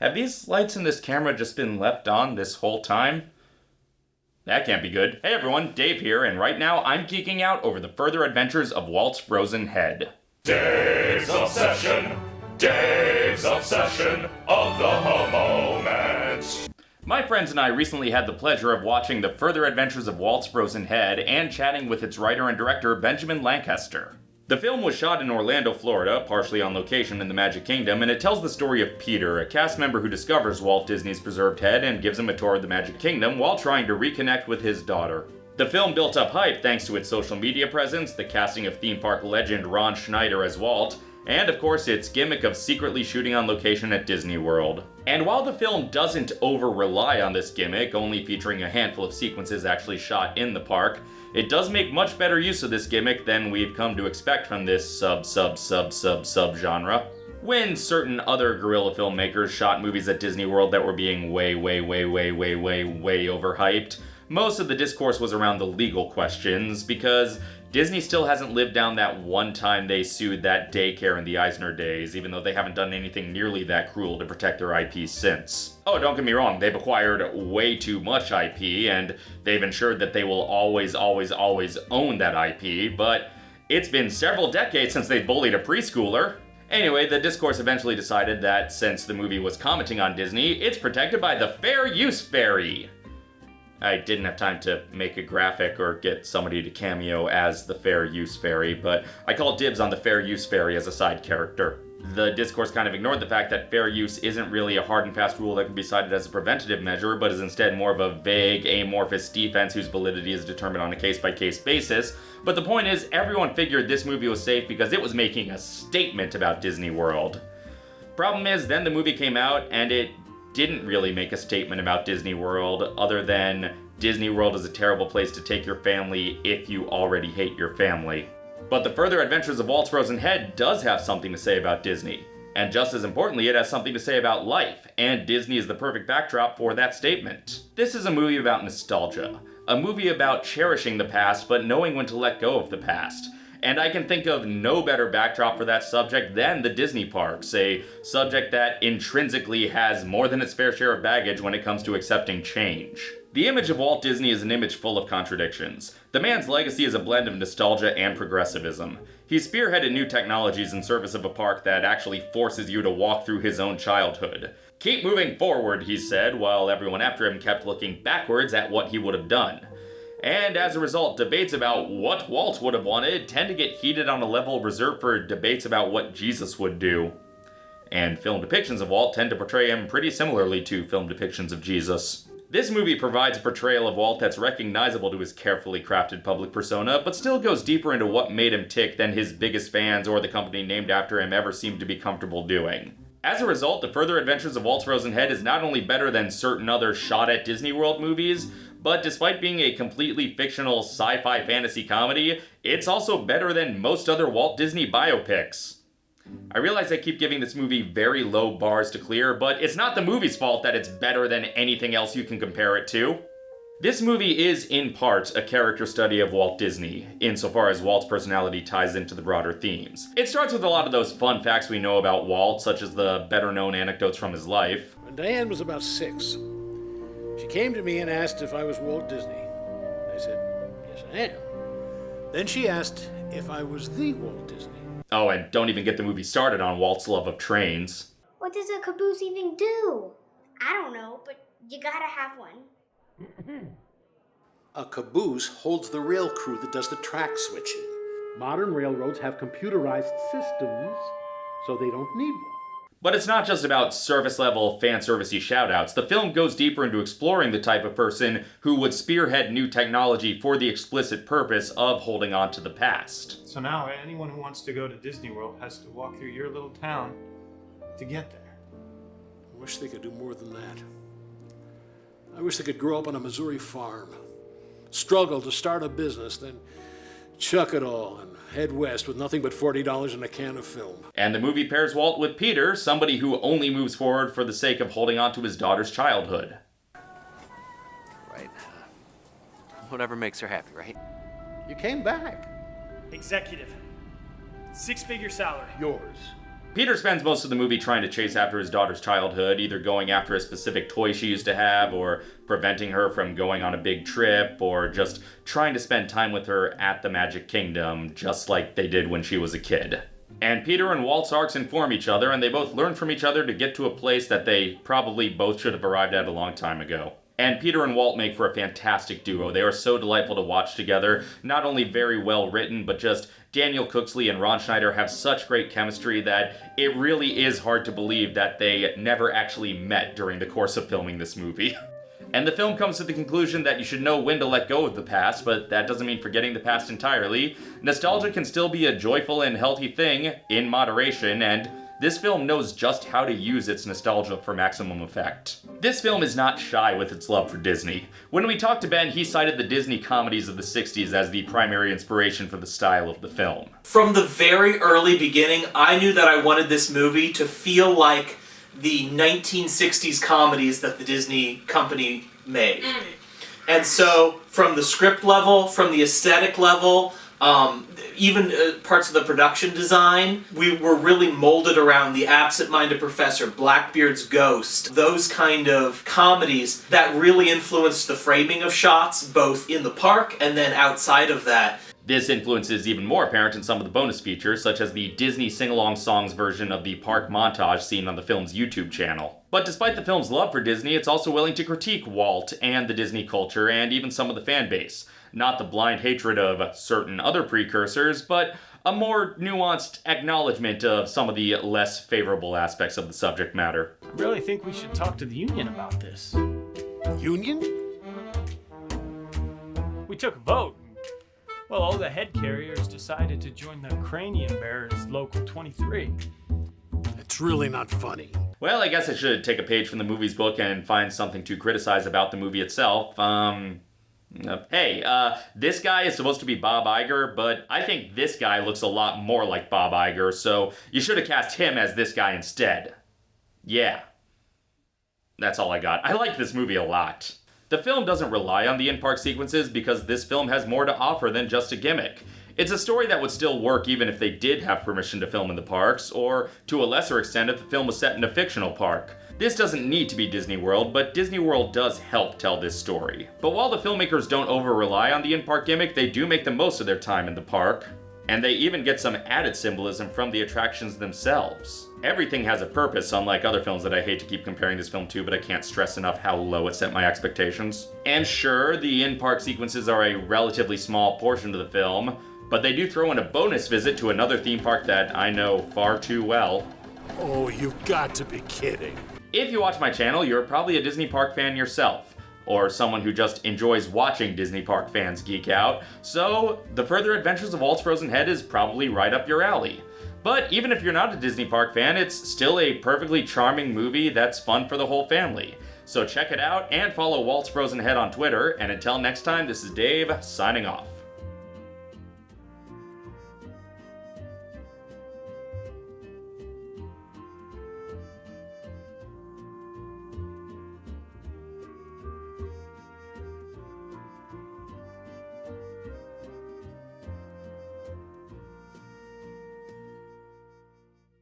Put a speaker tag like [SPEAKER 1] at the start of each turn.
[SPEAKER 1] Have these lights in this camera just been left on this whole time? That can't be good. Hey everyone, Dave here, and right now I'm geeking out over the further adventures of Walt's frozen head.
[SPEAKER 2] Dave's Obsession! Dave's Obsession of the moment!
[SPEAKER 1] My friends and I recently had the pleasure of watching the further adventures of Walt's frozen head and chatting with its writer and director Benjamin Lancaster. The film was shot in Orlando, Florida, partially on location in the Magic Kingdom, and it tells the story of Peter, a cast member who discovers Walt Disney's preserved head and gives him a tour of the Magic Kingdom while trying to reconnect with his daughter. The film built up hype thanks to its social media presence, the casting of theme park legend Ron Schneider as Walt, and of course its gimmick of secretly shooting on location at Disney World. And while the film doesn't over rely on this gimmick, only featuring a handful of sequences actually shot in the park, it does make much better use of this gimmick than we've come to expect from this sub sub sub sub sub genre. When certain other guerrilla filmmakers shot movies at Disney World that were being way, way, way, way, way, way, way overhyped, most of the discourse was around the legal questions because Disney still hasn't lived down that one time they sued that daycare in the Eisner days, even though they haven't done anything nearly that cruel to protect their IP since. Oh, don't get me wrong, they've acquired way too much IP, and they've ensured that they will always, always, always own that IP, but it's been several decades since they bullied a preschooler. Anyway, the discourse eventually decided that since the movie was commenting on Disney, it's protected by the Fair Use Fairy. I didn't have time to make a graphic or get somebody to cameo as the Fair Use Fairy, but I call dibs on the Fair Use Fairy as a side character. The discourse kind of ignored the fact that fair use isn't really a hard and fast rule that can be cited as a preventative measure, but is instead more of a vague, amorphous defense whose validity is determined on a case-by-case -case basis. But the point is, everyone figured this movie was safe because it was making a statement about Disney World. Problem is, then the movie came out, and it didn't really make a statement about Disney World other than Disney World is a terrible place to take your family if you already hate your family. But the further adventures of Walt's Frozen Head does have something to say about Disney. And just as importantly, it has something to say about life, and Disney is the perfect backdrop for that statement. This is a movie about nostalgia. A movie about cherishing the past, but knowing when to let go of the past. And I can think of no better backdrop for that subject than the Disney parks, a subject that intrinsically has more than its fair share of baggage when it comes to accepting change. The image of Walt Disney is an image full of contradictions. The man's legacy is a blend of nostalgia and progressivism. He spearheaded new technologies in service of a park that actually forces you to walk through his own childhood. Keep moving forward, he said, while everyone after him kept looking backwards at what he would have done. And as a result, debates about what Walt would have wanted tend to get heated on a level reserved for debates about what Jesus would do. And film depictions of Walt tend to portray him pretty similarly to film depictions of Jesus. This movie provides a portrayal of Walt that's recognizable to his carefully crafted public persona, but still goes deeper into what made him tick than his biggest fans or the company named after him ever seemed to be comfortable doing. As a result, The Further Adventures of Walt's Frozen Head is not only better than certain other shot at Disney World movies, but despite being a completely fictional sci-fi fantasy comedy, it's also better than most other Walt Disney biopics. I realize I keep giving this movie very low bars to clear, but it's not the movie's fault that it's better than anything else you can compare it to. This movie is, in part, a character study of Walt Disney, insofar as Walt's personality ties into the broader themes. It starts with a lot of those fun facts we know about Walt, such as the better-known anecdotes from his life.
[SPEAKER 3] When Diane was about six, she came to me and asked if I was Walt Disney. I said, yes, I am. Then she asked if I was the Walt Disney.
[SPEAKER 1] Oh, and don't even get the movie started on Walt's love of trains.
[SPEAKER 4] What does a caboose even do? I don't know, but you gotta have one.
[SPEAKER 3] a caboose holds the rail crew that does the track switching. Modern railroads have computerized systems, so they don't need one.
[SPEAKER 1] But it's not just about surface level fan servicey shoutouts. The film goes deeper into exploring the type of person who would spearhead new technology for the explicit purpose of holding on to the past.
[SPEAKER 5] So now anyone who wants to go to Disney World has to walk through your little town to get there.
[SPEAKER 3] I wish they could do more than that. I wish they could grow up on a Missouri farm, struggle to start a business, then chuck it all and head west with nothing but $40 and a can of film.
[SPEAKER 1] And the movie pairs Walt with Peter, somebody who only moves forward for the sake of holding on to his daughter's childhood.
[SPEAKER 6] Right. Uh, whatever makes her happy, right?
[SPEAKER 3] You came back.
[SPEAKER 7] Executive. Six-figure salary.
[SPEAKER 3] Yours.
[SPEAKER 1] Peter spends most of the movie trying to chase after his daughter's childhood, either going after a specific toy she used to have, or preventing her from going on a big trip, or just trying to spend time with her at the Magic Kingdom, just like they did when she was a kid. And Peter and Walt's arcs inform each other, and they both learn from each other to get to a place that they probably both should have arrived at a long time ago. And Peter and Walt make for a fantastic duo. They are so delightful to watch together. Not only very well written, but just Daniel Cooksley and Ron Schneider have such great chemistry that it really is hard to believe that they never actually met during the course of filming this movie. And the film comes to the conclusion that you should know when to let go of the past, but that doesn't mean forgetting the past entirely. Nostalgia can still be a joyful and healthy thing, in moderation, and this film knows just how to use its nostalgia for maximum effect. This film is not shy with its love for Disney. When we talked to Ben, he cited the Disney comedies of the 60s as the primary inspiration for the style of the film.
[SPEAKER 7] From the very early beginning, I knew that I wanted this movie to feel like the 1960s comedies that the Disney company made. And so, from the script level, from the aesthetic level, um, even uh, parts of the production design, we were really molded around the absent-minded professor, Blackbeard's Ghost, those kind of comedies that really influenced the framing of shots, both in the park and then outside of that.
[SPEAKER 1] This influence is even more apparent in some of the bonus features, such as the Disney sing-along songs version of the park montage seen on the film's YouTube channel. But despite the film's love for Disney, it's also willing to critique Walt and the Disney culture and even some of the fan base. Not the blind hatred of certain other precursors, but a more nuanced acknowledgement of some of the less favorable aspects of the subject matter.
[SPEAKER 5] I really think we should talk to the union about this.
[SPEAKER 3] Union?
[SPEAKER 5] We took a vote. Well, all the head carriers decided to join the Cranium Bearers Local 23.
[SPEAKER 3] It's really not funny.
[SPEAKER 1] Well, I guess I should take a page from the movie's book and find something to criticize about the movie itself. Um, hey, uh, this guy is supposed to be Bob Iger, but I think this guy looks a lot more like Bob Iger, so you should have cast him as this guy instead. Yeah. That's all I got. I like this movie a lot. The film doesn't rely on the in-park sequences because this film has more to offer than just a gimmick. It's a story that would still work even if they did have permission to film in the parks, or to a lesser extent if the film was set in a fictional park. This doesn't need to be Disney World, but Disney World does help tell this story. But while the filmmakers don't over-rely on the in-park gimmick, they do make the most of their time in the park. And they even get some added symbolism from the attractions themselves. Everything has a purpose, unlike other films that I hate to keep comparing this film to, but I can't stress enough how low it set my expectations. And sure, the in-park sequences are a relatively small portion of the film, but they do throw in a bonus visit to another theme park that I know far too well.
[SPEAKER 3] Oh, you've got to be kidding.
[SPEAKER 1] If you watch my channel, you're probably a Disney Park fan yourself, or someone who just enjoys watching Disney Park fans geek out, so The Further Adventures of Walt's Frozen Head is probably right up your alley. But even if you're not a Disney Park fan, it's still a perfectly charming movie that's fun for the whole family. So check it out and follow Walt's Frozen Head on Twitter, and until next time, this is Dave, signing off.